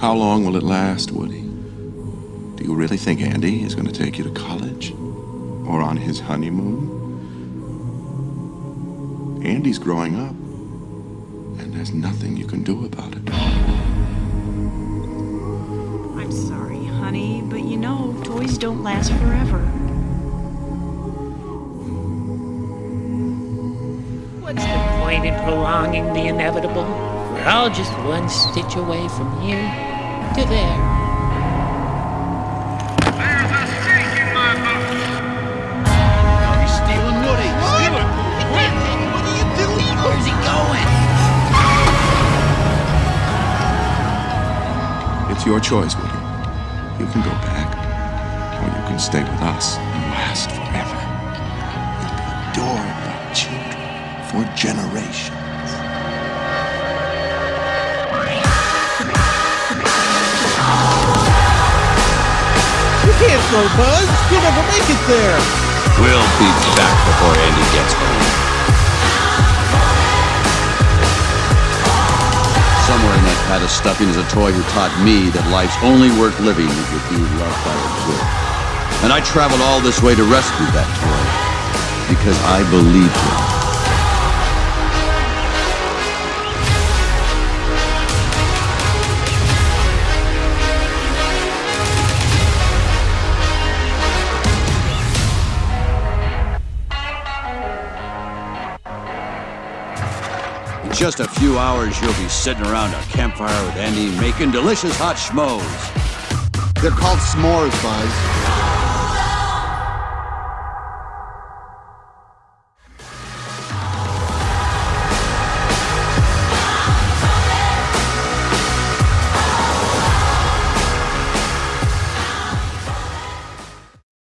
How long will it last, Woody? Do you really think Andy is going to take you to college? Or on his honeymoon? Andy's growing up, and there's nothing you can do about it. I'm sorry, honey, but you know, toys don't last forever. What's the point in prolonging the inevitable? We're all just one stitch away from here to there. There's a stake in my boot. He's stealing Woody. Steal it. What are you doing? Where's he going? It's your choice, Woody. You can go back, or you can stay with us and last forever. You'll be adored by children for generations. Can't throw Buzz. You'll never make it there. We'll be back before Andy gets home. Somewhere in that pad of stuffing is a toy who taught me that life's only worth living if you be loved by a good. And I traveled all this way to rescue that toy because I believed him. In just a few hours, you'll be sitting around a campfire with Andy making delicious hot schmoes. They're called s'mores, Buzz.